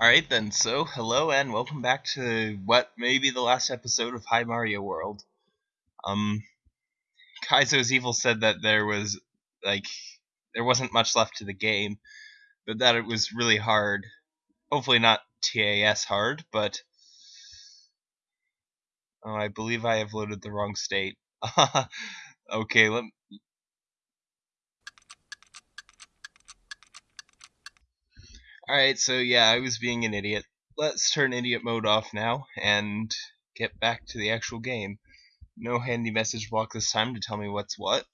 Alright then, so hello and welcome back to what may be the last episode of High Mario World. Um, Kaizo's Evil said that there was, like, there wasn't much left to the game, but that it was really hard. Hopefully not TAS hard, but... Oh, I believe I have loaded the wrong state. okay, let, Alright, so yeah, I was being an idiot. Let's turn idiot mode off now and get back to the actual game. No handy message block this time to tell me what's what.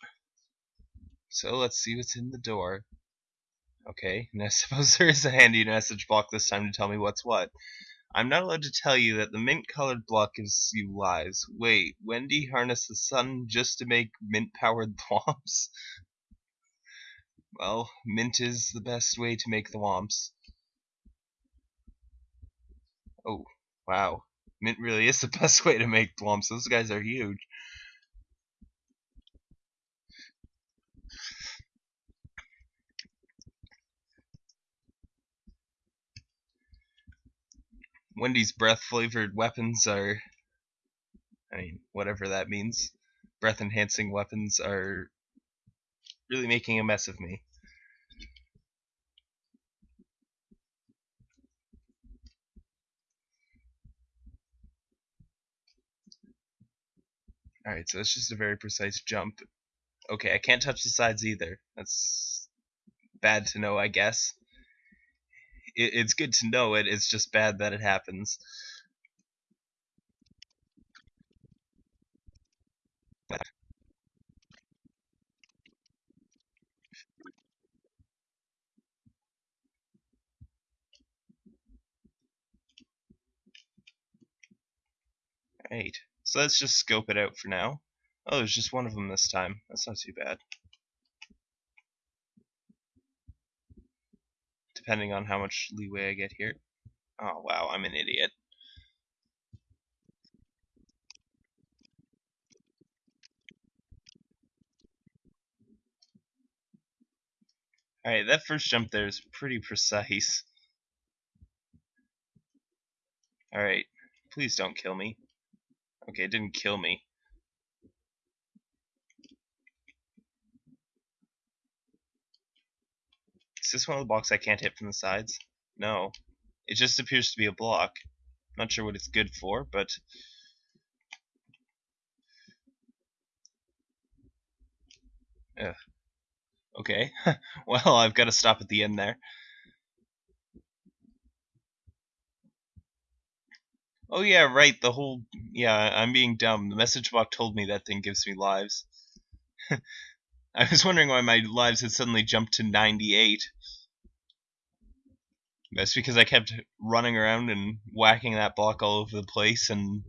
So let's see what's in the door. Okay, and I suppose there is a handy message block this time to tell me what's what. I'm not allowed to tell you that the mint colored block gives you lives. Wait, Wendy harnessed the sun just to make mint powered thwomps? well, mint is the best way to make the thwomps. Oh, wow. Mint really is the best way to make thwomps. Those guys are huge. Wendy's breath flavored weapons are. I mean, whatever that means. Breath enhancing weapons are really making a mess of me. Alright, so that's just a very precise jump. Okay, I can't touch the sides either. That's bad to know, I guess. It, it's good to know it, it's just bad that it happens. Right. So let's just scope it out for now. Oh, there's just one of them this time. That's not too bad. Depending on how much leeway I get here. Oh, wow, I'm an idiot. Alright, that first jump there is pretty precise. Alright, please don't kill me. Okay, it didn't kill me. Is this one of the blocks I can't hit from the sides? No. It just appears to be a block. Not sure what it's good for, but... Ugh. Okay. well, I've got to stop at the end there. Oh yeah, right, the whole... Yeah, I'm being dumb. The message box told me that thing gives me lives. I was wondering why my lives had suddenly jumped to 98. That's because I kept running around and whacking that block all over the place and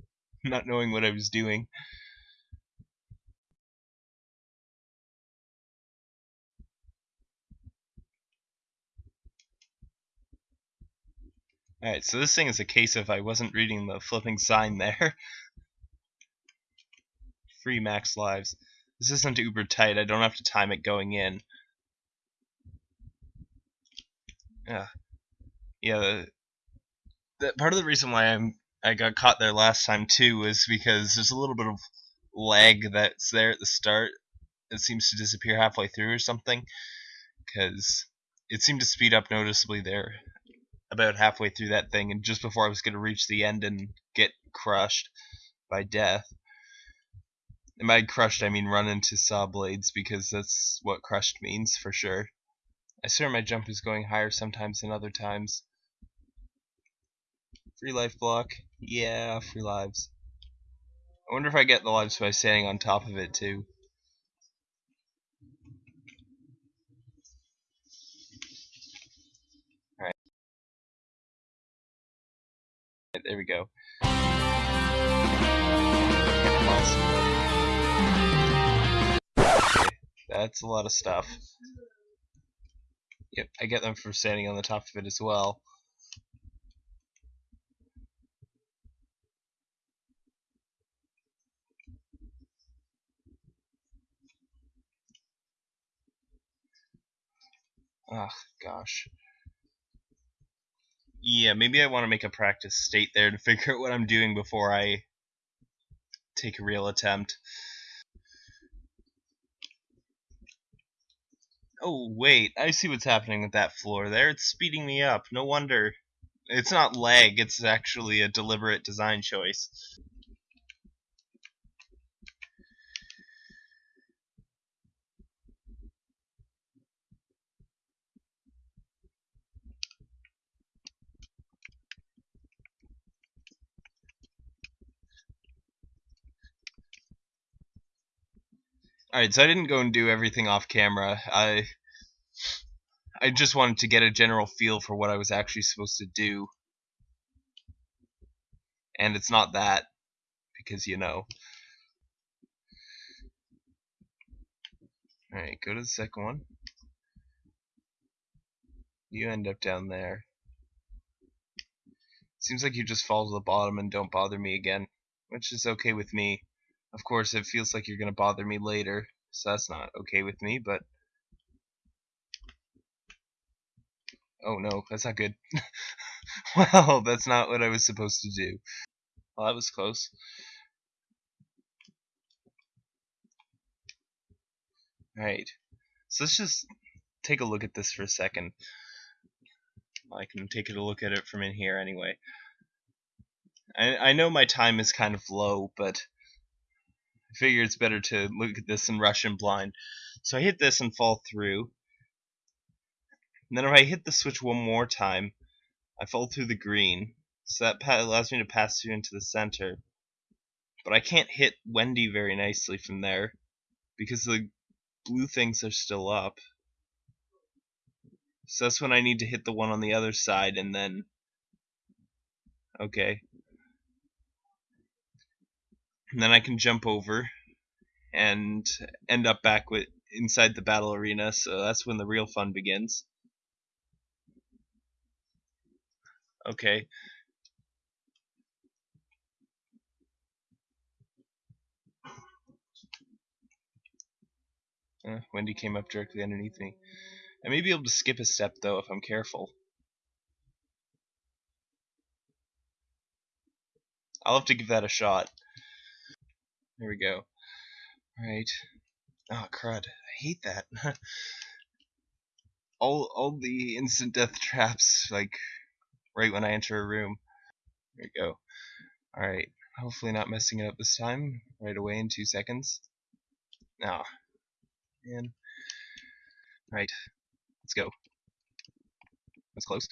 not knowing what I was doing. Alright, so this thing is a case of I wasn't reading the flipping sign there. Free max lives. This isn't uber tight, I don't have to time it going in. Yeah. Yeah, the, the, part of the reason why I'm I got caught there last time too is because there's a little bit of lag that's there at the start. It seems to disappear halfway through or something. Because it seemed to speed up noticeably there about halfway through that thing, and just before I was going to reach the end and get crushed by death. And by crushed, I mean run into saw blades, because that's what crushed means for sure. I swear my jump is going higher sometimes than other times. Free life block. Yeah, free lives. I wonder if I get the lives by standing on top of it too. There we go. That's a lot of stuff. Yep, I get them from standing on the top of it as well. Ah, gosh. Yeah, maybe I want to make a practice state there to figure out what I'm doing before I take a real attempt. Oh, wait, I see what's happening with that floor there. It's speeding me up. No wonder. It's not lag, it's actually a deliberate design choice. Alright, so I didn't go and do everything off camera. I I just wanted to get a general feel for what I was actually supposed to do. And it's not that, because you know. Alright, go to the second one. You end up down there. Seems like you just fall to the bottom and don't bother me again, which is okay with me. Of course, it feels like you're going to bother me later, so that's not okay with me, but... Oh no, that's not good. well, that's not what I was supposed to do. Well, that was close. Alright, so let's just take a look at this for a second. I can take a look at it from in here anyway. I, I know my time is kind of low, but I figure it's better to look at this in Russian blind. So I hit this and fall through. And then if I hit the switch one more time, I fall through the green. So that allows me to pass through into the center. But I can't hit Wendy very nicely from there because the blue things are still up. So that's when I need to hit the one on the other side and then... Okay. And then I can jump over and end up back with inside the battle arena, so that's when the real fun begins. Okay. Uh, Wendy came up directly underneath me. I may be able to skip a step though if I'm careful. I'll have to give that a shot. There we go. Alright. Oh crud. I hate that. all all the instant death traps, like right when I enter a room. There we go. Alright. Hopefully not messing it up this time. Right away in two seconds. Oh, man. Right. Let's go. That's close.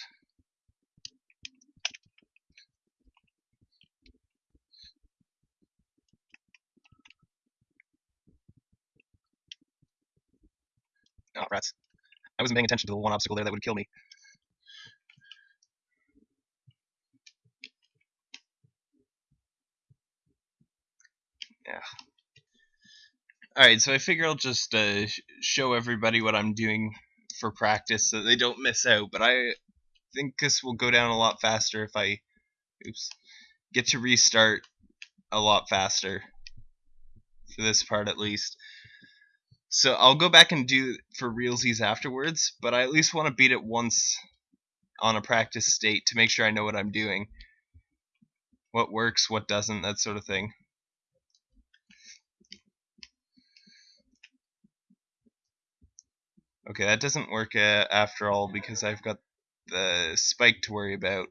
Oh, rats. I wasn't paying attention to the one obstacle there that would kill me. Yeah. Alright, so I figure I'll just uh, show everybody what I'm doing for practice so they don't miss out. But I think this will go down a lot faster if I oops, get to restart a lot faster for this part at least. So I'll go back and do for realsies afterwards, but I at least want to beat it once on a practice state to make sure I know what I'm doing. What works, what doesn't, that sort of thing. Okay, that doesn't work uh, after all because I've got the spike to worry about.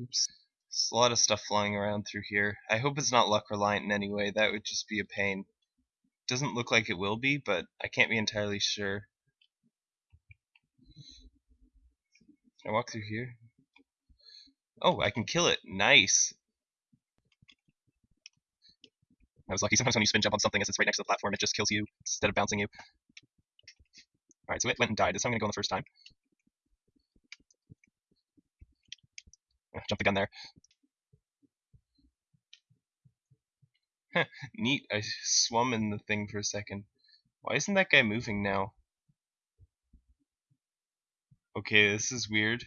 Oops. There's a lot of stuff flying around through here. I hope it's not luck reliant in any way. That would just be a pain. Doesn't look like it will be, but I can't be entirely sure. Can I walk through here? Oh, I can kill it. Nice. I was lucky. Sometimes when you spin jump on something as it's right next to the platform, it just kills you instead of bouncing you. Alright, so it went and died. Time I'm going to go on the first time. Jump the gun there. Neat, I swum in the thing for a second. Why isn't that guy moving now? Okay, this is weird.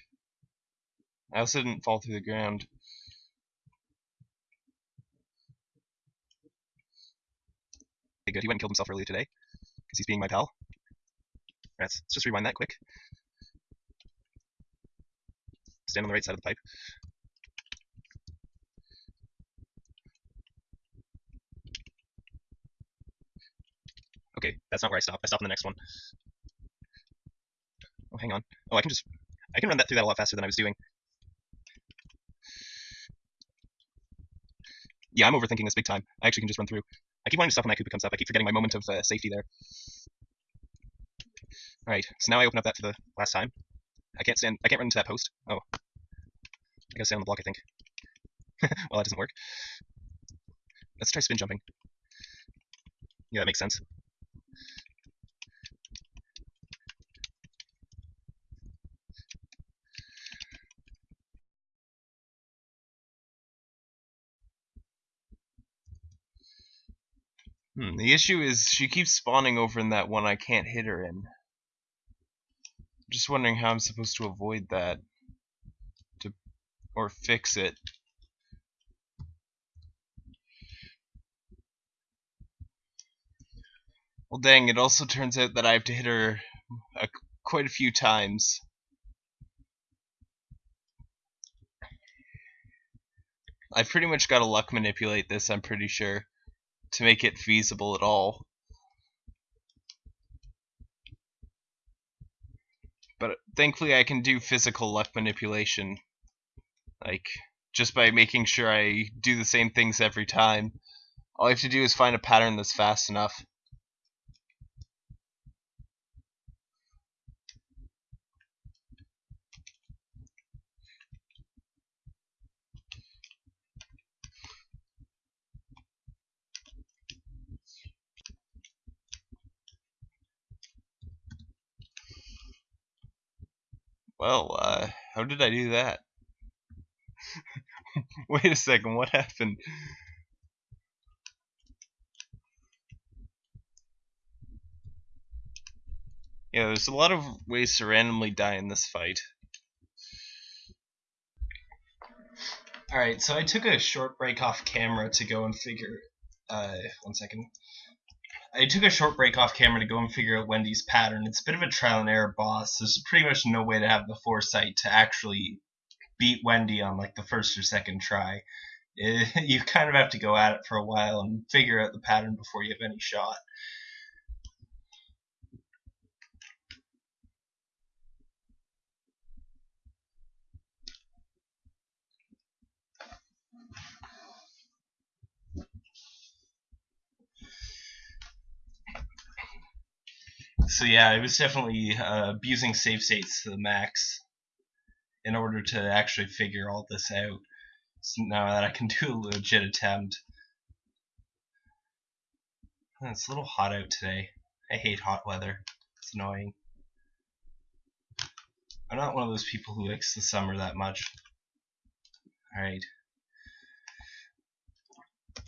I also didn't fall through the ground. Good. He went and killed himself earlier today because he's being my pal. Let's just rewind that quick. Stand on the right side of the pipe. Okay, that's not where I stop. I stop on the next one. Oh, hang on. Oh, I can just... I can run that through that a lot faster than I was doing. Yeah, I'm overthinking this big time. I actually can just run through. I keep wanting to stop when that Koopa comes up. I keep forgetting my moment of uh, safety there. Alright, so now I open up that for the last time. I can't stand... I can't run into that post. Oh. I gotta stand on the block, I think. well, that doesn't work. Let's try spin jumping. Yeah, that makes sense. Hmm, the issue is she keeps spawning over in that one I can't hit her in. Just wondering how I'm supposed to avoid that. Or fix it. Well dang, it also turns out that I have to hit her a, quite a few times. I've pretty much got to luck manipulate this, I'm pretty sure to make it feasible at all. But thankfully I can do physical luck manipulation. Like, just by making sure I do the same things every time. All I have to do is find a pattern that's fast enough. Well, uh, how did I do that? Wait a second, what happened? Yeah, there's a lot of ways to randomly die in this fight. Alright, so I took a short break off camera to go and figure... Uh, one second. I took a short break off camera to go and figure out Wendy's pattern. It's a bit of a trial and error boss. There's pretty much no way to have the foresight to actually beat Wendy on like the first or second try. It, you kind of have to go at it for a while and figure out the pattern before you have any shot. So yeah, I was definitely uh, abusing save states to the max in order to actually figure all this out. So now that I can do a legit attempt. It's a little hot out today. I hate hot weather. It's annoying. I'm not one of those people who likes the summer that much. Alright.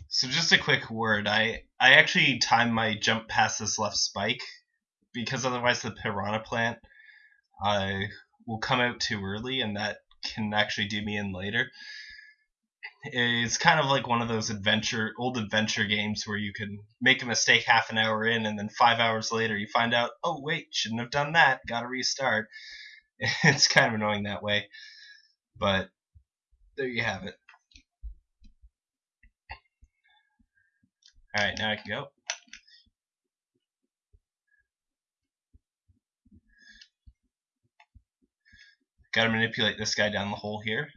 So just a quick word. I, I actually timed my jump past this left spike because otherwise the piranha plant uh, will come out too early and that can actually do me in later. It's kind of like one of those adventure old adventure games where you can make a mistake half an hour in and then five hours later you find out, oh wait, shouldn't have done that, gotta restart. It's kind of annoying that way. But there you have it. Alright, now I can go. Gotta manipulate this guy down the hole here.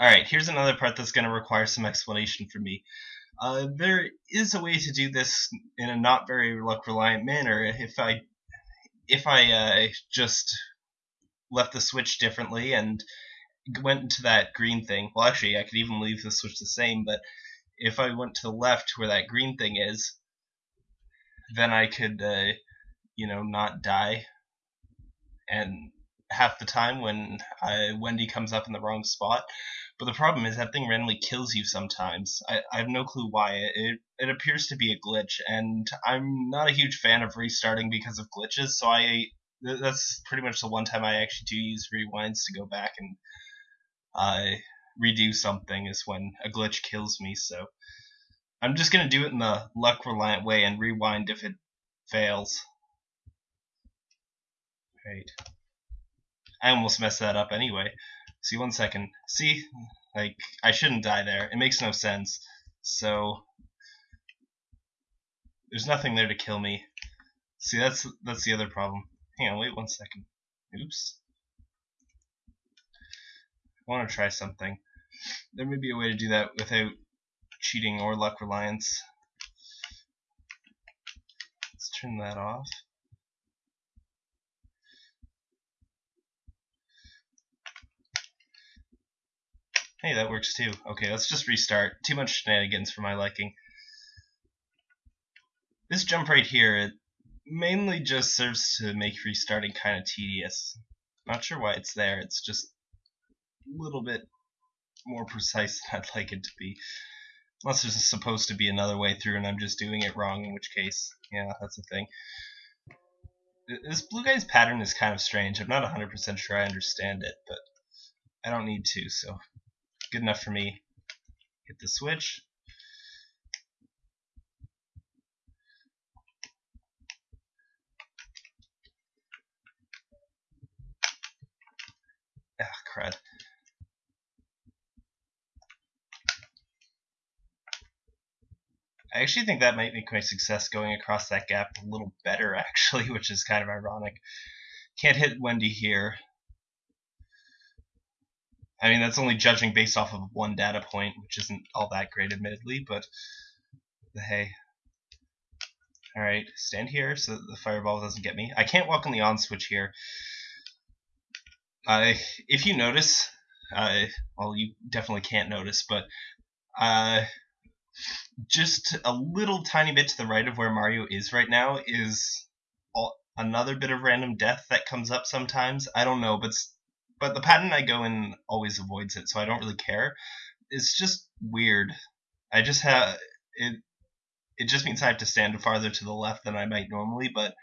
Alright, here's another part that's going to require some explanation from me. Uh, there is a way to do this in a not very luck reliant manner if I if I uh, just left the switch differently and went into that green thing. Well, actually, I could even leave the switch the same, but if I went to the left where that green thing is, then I could, uh, you know, not die. And half the time when I, Wendy comes up in the wrong spot. But the problem is that thing randomly kills you sometimes. I, I have no clue why. It, it appears to be a glitch, and I'm not a huge fan of restarting because of glitches, so I that's pretty much the one time I actually do use rewinds to go back and uh, redo something is when a glitch kills me. So I'm just gonna do it in the luck reliant way and rewind if it fails. Right. I almost messed that up anyway. See, one second. See, like I shouldn't die there. It makes no sense. So there's nothing there to kill me. See, that's that's the other problem. Hang on, wait one second. Oops. I want to try something. There may be a way to do that without cheating or luck reliance. Let's turn that off. Hey, that works too. Okay, let's just restart. Too much shenanigans for my liking. This jump right here, it mainly just serves to make restarting kind of tedious. Not sure why it's there, it's just little bit more precise than I'd like it to be. Unless there's supposed to be another way through and I'm just doing it wrong, in which case, yeah, that's the thing. This blue guy's pattern is kind of strange. I'm not 100% sure I understand it, but I don't need to, so good enough for me. Hit the switch. Ah, crud. I actually think that might make my success going across that gap a little better, actually, which is kind of ironic. Can't hit Wendy here. I mean, that's only judging based off of one data point, which isn't all that great, admittedly, but hey. Alright, stand here so the fireball doesn't get me. I can't walk on the on switch here. Uh, if you notice, uh, well, you definitely can't notice, but uh, just a little tiny bit to the right of where Mario is right now is all, another bit of random death that comes up sometimes. I don't know, but but the pattern I go in always avoids it, so I don't really care. It's just weird. I just have it. It just means I have to stand farther to the left than I might normally, but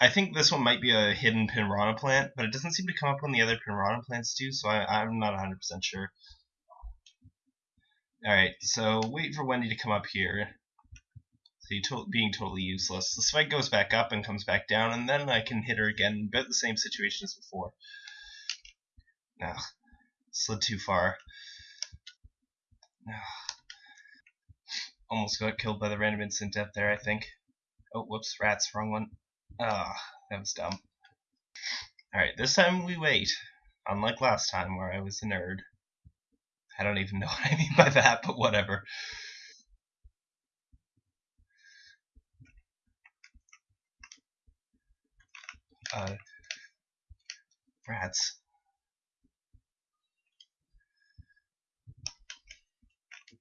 I think this one might be a hidden Piranha plant, but it doesn't seem to come up when the other Piranha plants do, so I, I'm not 100% sure. Alright, so wait for Wendy to come up here. See, to being totally useless. The spike goes back up and comes back down, and then I can hit her again, about the same situation as before. Ugh, slid too far. Ugh. Almost got killed by the random instant death there, I think. Oh, whoops, rats, wrong one. Ah, that was dumb. Alright, this time we wait. Unlike last time where I was a nerd. I don't even know what I mean by that, but whatever. Uh, rats.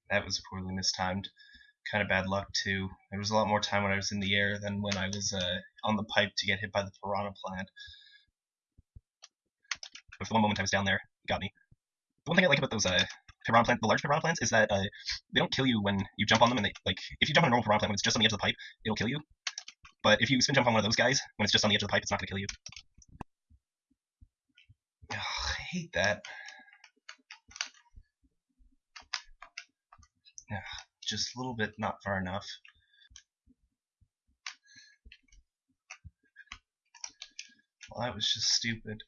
That was poorly mistimed. Kind of bad luck too. There was a lot more time when I was in the air than when I was uh, on the pipe to get hit by the piranha plant. But for one moment I was down there, got me. The one thing I like about those uh, piranha plant, the large piranha plants, is that uh, they don't kill you when you jump on them, and they like if you jump on a normal piranha plant when it's just on the edge of the pipe, it'll kill you. But if you spin jump on one of those guys when it's just on the edge of the pipe, it's not gonna kill you. I hate that. Ugh, just a little bit not far enough. Well, that was just stupid.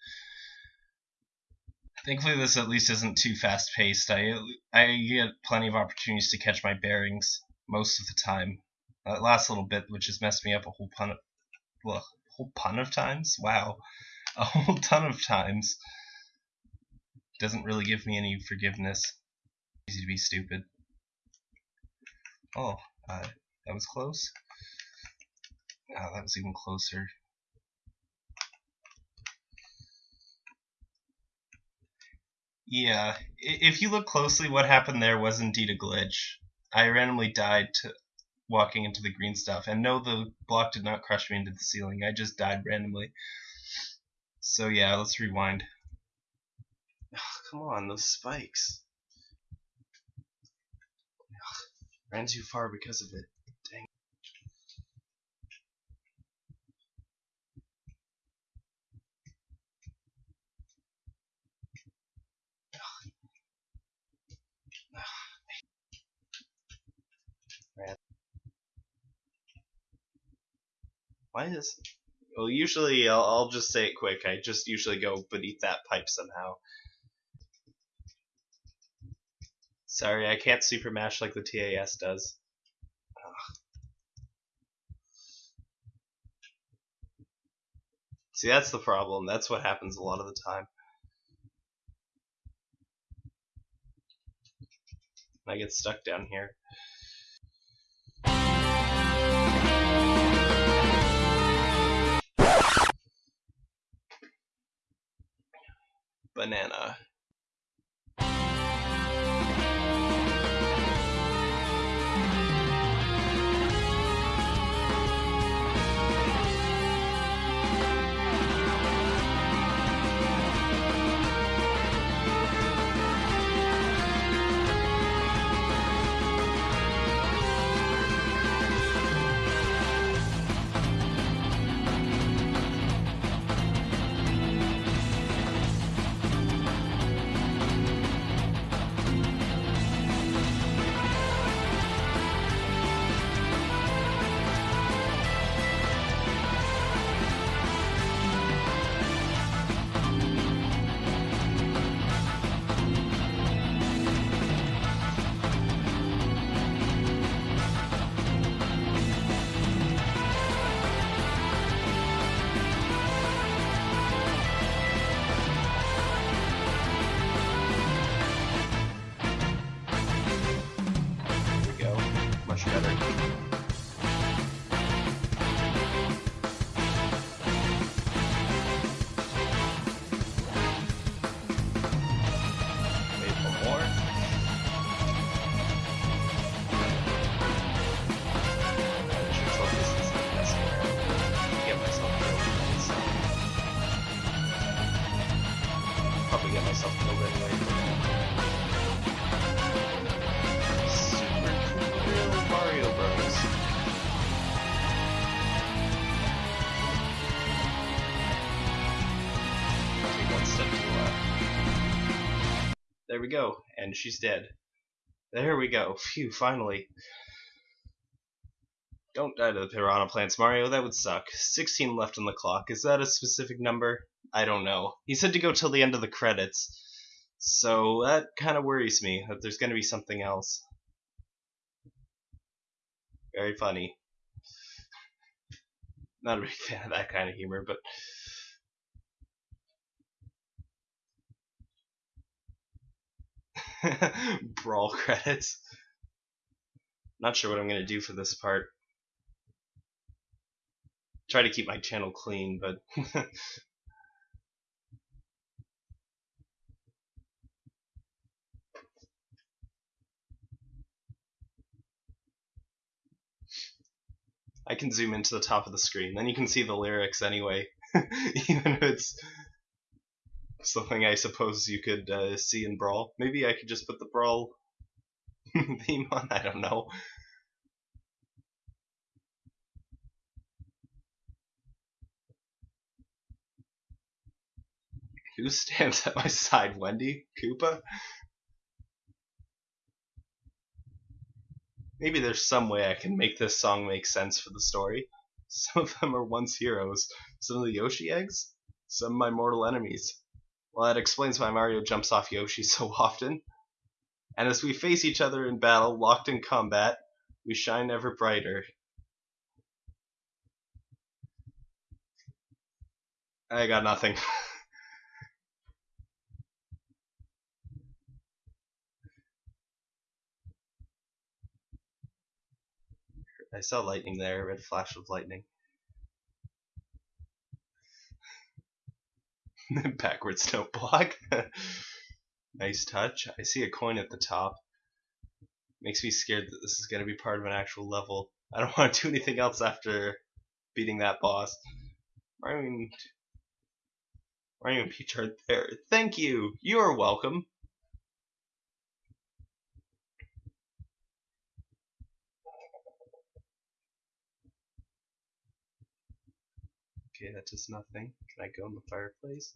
Thankfully, this at least isn't too fast paced. I I get plenty of opportunities to catch my bearings most of the time. That last little bit, which has messed me up a whole pun of, well, a whole pun of times. Wow, a whole ton of times. Doesn't really give me any forgiveness. Easy to be stupid. Oh, uh, that was close. Oh, that was even closer. Yeah, if you look closely, what happened there was indeed a glitch. I randomly died to walking into the green stuff, and no, the block did not crush me into the ceiling. I just died randomly. So yeah, let's rewind. Oh, come on, those spikes. Ugh, ran too far because of it. Why is? Well, usually I'll, I'll just say it quick. I just usually go beneath that pipe somehow. Sorry, I can't super mash like the TAS does. Ugh. See, that's the problem. That's what happens a lot of the time. I get stuck down here. Banana. We go, and she's dead. There we go. Phew, finally. Don't die to the piranha plants, Mario. That would suck. 16 left on the clock. Is that a specific number? I don't know. He said to go till the end of the credits. So that kind of worries me that there's going to be something else. Very funny. Not a big fan of that kind of humor, but brawl credits. Not sure what I'm going to do for this part. Try to keep my channel clean, but I can zoom into the top of the screen. Then you can see the lyrics anyway, even if it's something I suppose you could uh, see in Brawl. Maybe I could just put the Brawl theme on. I don't know. Who stands at my side? Wendy? Koopa? Maybe there's some way I can make this song make sense for the story. Some of them are once heroes. Some of the Yoshi eggs? Some my mortal enemies. Well, that explains why Mario jumps off Yoshi so often. And as we face each other in battle, locked in combat, we shine ever brighter. I got nothing. I saw lightning there, a red flash of lightning. Backwards note block. nice touch. I see a coin at the top. Makes me scared that this is going to be part of an actual level. I don't want to do anything else after beating that boss. Mario and, Mario and Peach aren't there. Thank you! You are welcome! Okay, that does nothing. Can I go in the fireplace?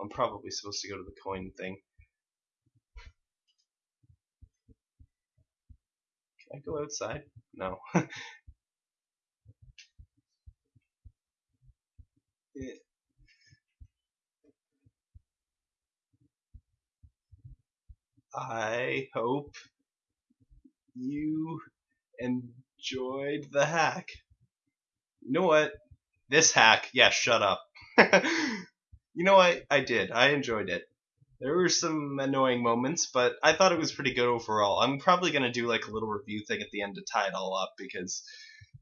I'm probably supposed to go to the coin thing. Can I go outside? No. I hope you enjoyed the hack. You know what? This hack, yeah, shut up. you know what? I did. I enjoyed it. There were some annoying moments, but I thought it was pretty good overall. I'm probably going to do like a little review thing at the end to tie it all up because,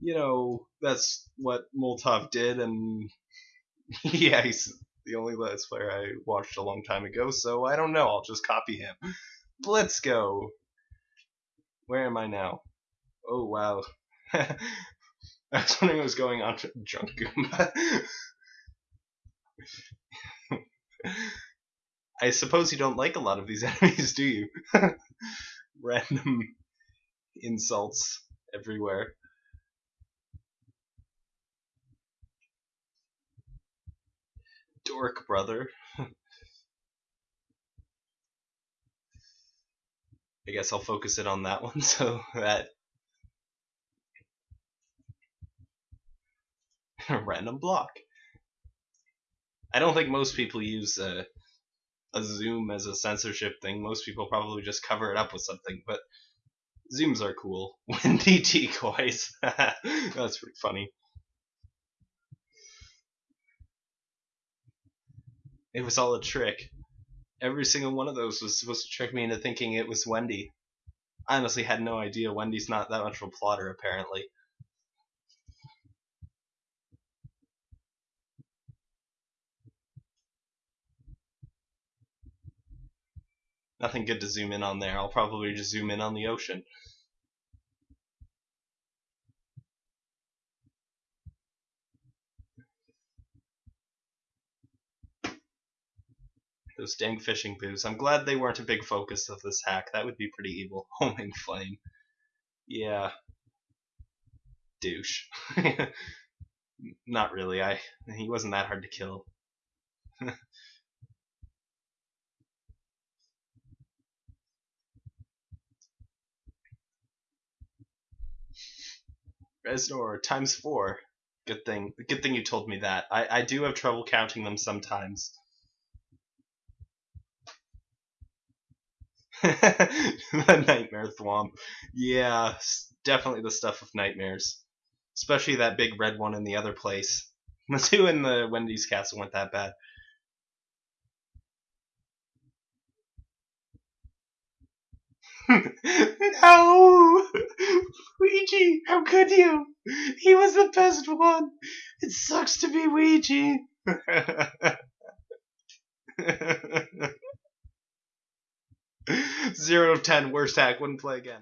you know, that's what Molotov did, and yeah, he's the only Let's Player I watched a long time ago, so I don't know. I'll just copy him. Let's go. Where am I now? Oh, wow. I was wondering what was going on to Drunk Goomba. I suppose you don't like a lot of these enemies, do you? Random insults everywhere. Dork brother. I guess I'll focus it on that one so that random block. I don't think most people use a, a zoom as a censorship thing. Most people probably just cover it up with something, but zooms are cool. Wendy decoys. That's pretty funny. It was all a trick. Every single one of those was supposed to trick me into thinking it was Wendy. I honestly had no idea. Wendy's not that much of a plotter, apparently. Nothing good to zoom in on there. I'll probably just zoom in on the ocean. Those dang fishing boots. I'm glad they weren't a big focus of this hack. That would be pretty evil. Homing flame. Yeah. Douche. Not really. I he wasn't that hard to kill. Reznor times four. Good thing. Good thing you told me that. I, I do have trouble counting them sometimes. the nightmare thwomp. Yeah, definitely the stuff of nightmares. Especially that big red one in the other place. The two in the Wendy's castle weren't that bad. Oh, no! Ouija, how could you? He was the best one. It sucks to be Ouija. Zero of ten, worst hack, wouldn't play again.